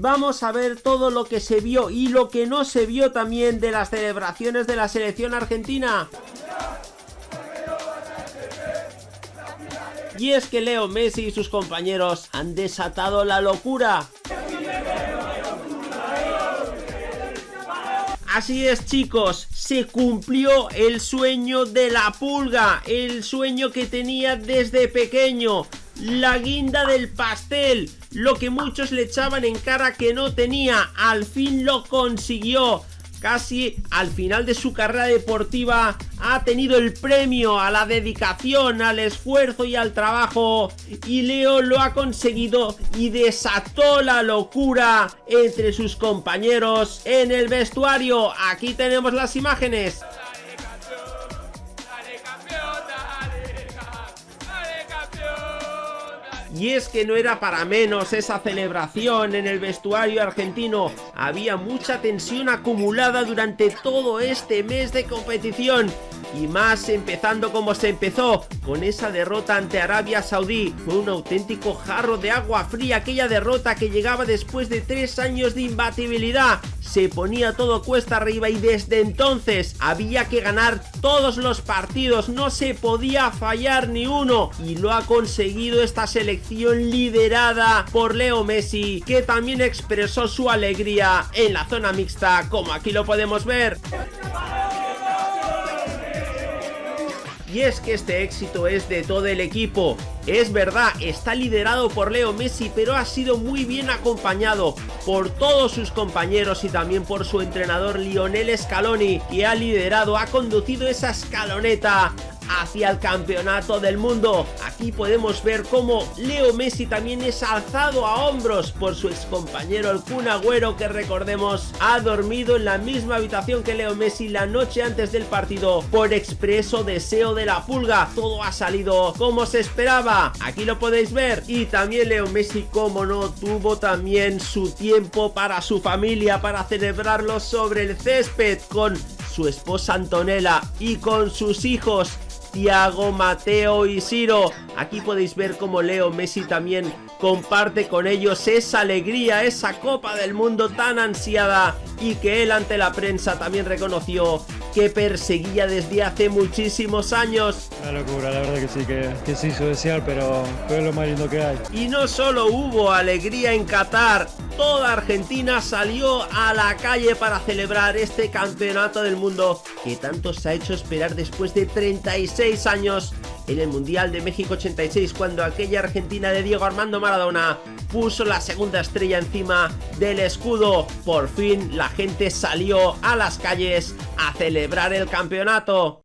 vamos a ver todo lo que se vio y lo que no se vio también de las celebraciones de la selección argentina. Y es que Leo Messi y sus compañeros han desatado la locura. Así es chicos, se cumplió el sueño de la pulga, el sueño que tenía desde pequeño, la guinda del pastel, lo que muchos le echaban en cara que no tenía, al fin lo consiguió casi al final de su carrera deportiva ha tenido el premio a la dedicación, al esfuerzo y al trabajo y Leo lo ha conseguido y desató la locura entre sus compañeros en el vestuario. Aquí tenemos las imágenes. Y es que no era para menos esa celebración en el vestuario argentino. Había mucha tensión acumulada durante todo este mes de competición. Y más empezando como se empezó, con esa derrota ante Arabia Saudí. Fue un auténtico jarro de agua fría aquella derrota que llegaba después de tres años de imbatibilidad se ponía todo cuesta arriba y desde entonces había que ganar todos los partidos, no se podía fallar ni uno y lo ha conseguido esta selección liderada por Leo Messi que también expresó su alegría en la zona mixta como aquí lo podemos ver. Y es que este éxito es de todo el equipo. Es verdad, está liderado por Leo Messi, pero ha sido muy bien acompañado por todos sus compañeros y también por su entrenador Lionel Scaloni, que ha liderado, ha conducido esa escaloneta hacia el campeonato del mundo. Aquí podemos ver cómo Leo Messi también es alzado a hombros por su excompañero el Kun Agüero que recordemos ha dormido en la misma habitación que Leo Messi la noche antes del partido por expreso deseo de la pulga. Todo ha salido como se esperaba. Aquí lo podéis ver. Y también Leo Messi, como no, tuvo también su tiempo para su familia, para celebrarlo sobre el césped con su esposa Antonella y con sus hijos Tiago, Mateo y Ciro. Aquí podéis ver cómo Leo Messi también comparte con ellos esa alegría, esa Copa del Mundo tan ansiada y que él ante la prensa también reconoció que perseguía desde hace muchísimos años. Una locura, la verdad que sí, que, que se hizo desear, pero fue lo más lindo que hay. Y no solo hubo alegría en Qatar, toda Argentina salió a la calle para celebrar este campeonato del mundo que tanto se ha hecho esperar después de 36 años en el Mundial de México 86 cuando aquella Argentina de Diego Armando Maradona puso la segunda estrella encima del escudo. Por fin la gente salió a las calles a celebrar el campeonato.